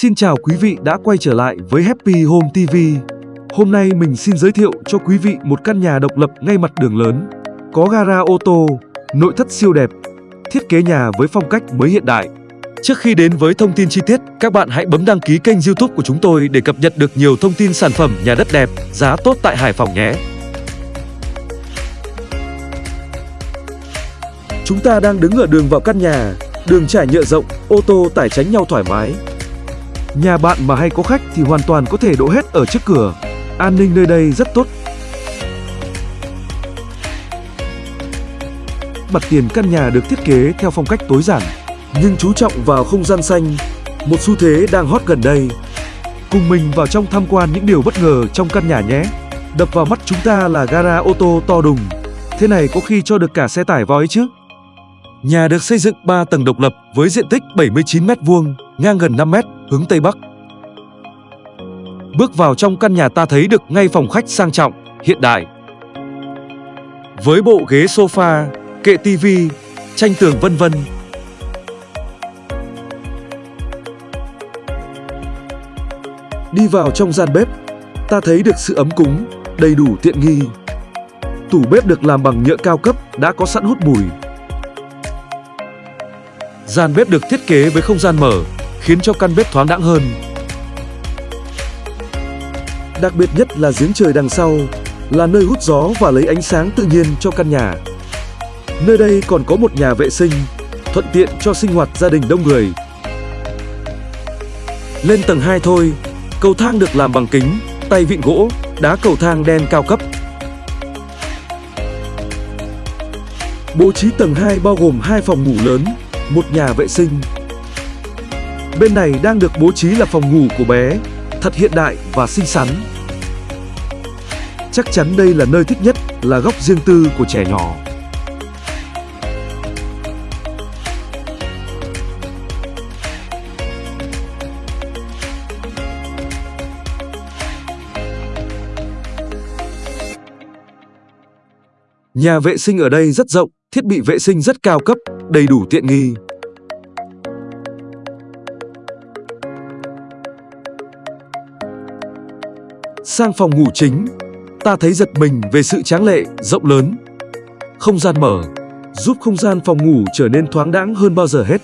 Xin chào quý vị đã quay trở lại với Happy Home TV. Hôm nay mình xin giới thiệu cho quý vị một căn nhà độc lập ngay mặt đường lớn, có gara ô tô, nội thất siêu đẹp, thiết kế nhà với phong cách mới hiện đại. Trước khi đến với thông tin chi tiết, các bạn hãy bấm đăng ký kênh YouTube của chúng tôi để cập nhật được nhiều thông tin sản phẩm nhà đất đẹp, giá tốt tại Hải Phòng nhé. Chúng ta đang đứng ở đường vào căn nhà, đường trải nhựa rộng, ô tô tải tránh nhau thoải mái. Nhà bạn mà hay có khách thì hoàn toàn có thể đỗ hết ở trước cửa. An ninh nơi đây rất tốt. Mặt tiền căn nhà được thiết kế theo phong cách tối giản, nhưng chú trọng vào không gian xanh, một xu thế đang hot gần đây. Cùng mình vào trong tham quan những điều bất ngờ trong căn nhà nhé. Đập vào mắt chúng ta là gara ô tô to đùng. Thế này có khi cho được cả xe tải voi chứ. Nhà được xây dựng 3 tầng độc lập với diện tích 79 m2, ngang gần 5 m, hướng Tây Bắc. Bước vào trong căn nhà ta thấy được ngay phòng khách sang trọng, hiện đại. Với bộ ghế sofa, kệ tivi, tranh tường vân vân. Đi vào trong gian bếp, ta thấy được sự ấm cúng, đầy đủ tiện nghi. Tủ bếp được làm bằng nhựa cao cấp đã có sẵn hút mùi, Gian bếp được thiết kế với không gian mở, khiến cho căn bếp thoáng đãng hơn. Đặc biệt nhất là giếng trời đằng sau, là nơi hút gió và lấy ánh sáng tự nhiên cho căn nhà. Nơi đây còn có một nhà vệ sinh, thuận tiện cho sinh hoạt gia đình đông người. Lên tầng 2 thôi, cầu thang được làm bằng kính, tay vịn gỗ, đá cầu thang đen cao cấp. Bố trí tầng 2 bao gồm hai phòng ngủ lớn, một nhà vệ sinh. Bên này đang được bố trí là phòng ngủ của bé, thật hiện đại và xinh xắn. Chắc chắn đây là nơi thích nhất, là góc riêng tư của trẻ nhỏ. Nhà vệ sinh ở đây rất rộng, thiết bị vệ sinh rất cao cấp, đầy đủ tiện nghi. Sang phòng ngủ chính, ta thấy giật mình về sự tráng lệ, rộng lớn. Không gian mở, giúp không gian phòng ngủ trở nên thoáng đãng hơn bao giờ hết.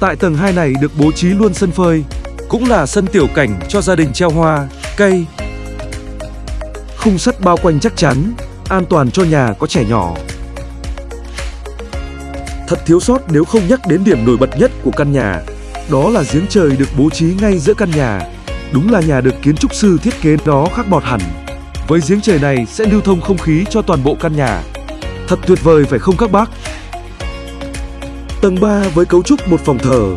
Tại tầng 2 này được bố trí luôn sân phơi, cũng là sân tiểu cảnh cho gia đình treo hoa, cây. Khung sắt bao quanh chắc chắn, an toàn cho nhà có trẻ nhỏ. Thật thiếu sót nếu không nhắc đến điểm nổi bật nhất của căn nhà, đó là giếng trời được bố trí ngay giữa căn nhà. Đúng là nhà được kiến trúc sư thiết kế đó khác bọt hẳn. Với giếng trời này sẽ lưu thông không khí cho toàn bộ căn nhà. Thật tuyệt vời phải không các bác? Tầng 3 với cấu trúc một phòng thờ,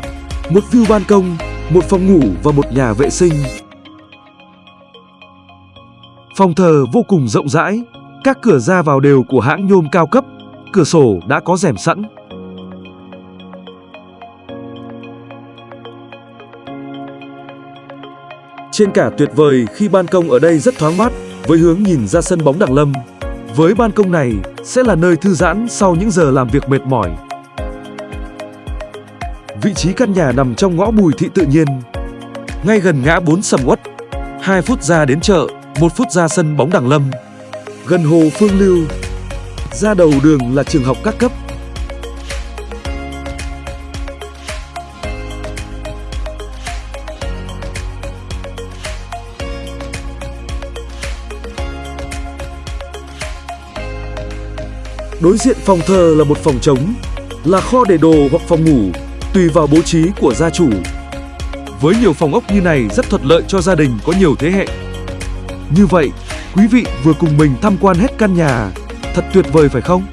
một view ban công, một phòng ngủ và một nhà vệ sinh. Phòng thờ vô cùng rộng rãi, các cửa ra vào đều của hãng nhôm cao cấp, cửa sổ đã có rèm sẵn. Trên cả tuyệt vời khi ban công ở đây rất thoáng mát với hướng nhìn ra sân bóng Đặng Lâm. Với ban công này sẽ là nơi thư giãn sau những giờ làm việc mệt mỏi. Vị trí căn nhà nằm trong ngõ Bùi Thị Tự Nhiên, ngay gần ngã 4 Sầm Uất, 2 phút ra đến chợ, 1 phút ra sân bóng Đằng Lâm, gần hồ Phương Lưu. Ra đầu đường là trường học các cấp Đối diện phòng thờ là một phòng trống, là kho để đồ hoặc phòng ngủ, tùy vào bố trí của gia chủ. Với nhiều phòng ốc như này rất thuận lợi cho gia đình có nhiều thế hệ. Như vậy, quý vị vừa cùng mình tham quan hết căn nhà, thật tuyệt vời phải không?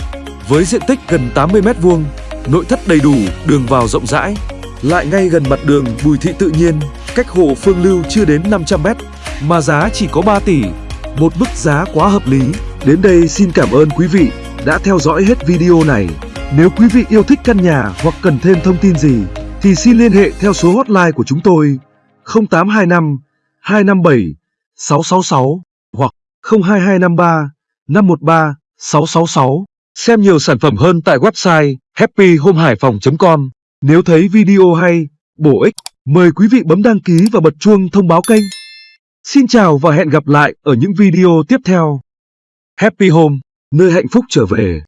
Với diện tích gần 80 m2, nội thất đầy đủ, đường vào rộng rãi, lại ngay gần mặt đường Bùi Thị Tự Nhiên, cách hồ Phương Lưu chưa đến 500 m, mà giá chỉ có 3 tỷ, một mức giá quá hợp lý. Đến đây xin cảm ơn quý vị đã theo dõi hết video này. Nếu quý vị yêu thích căn nhà hoặc cần thêm thông tin gì thì xin liên hệ theo số hotline của chúng tôi 0825 257 666 hoặc 02253 513 666. Xem nhiều sản phẩm hơn tại website happyhomehaiphong.com. Nếu thấy video hay, bổ ích Mời quý vị bấm đăng ký và bật chuông thông báo kênh. Xin chào và hẹn gặp lại ở những video tiếp theo. Happy Home, nơi hạnh phúc trở về.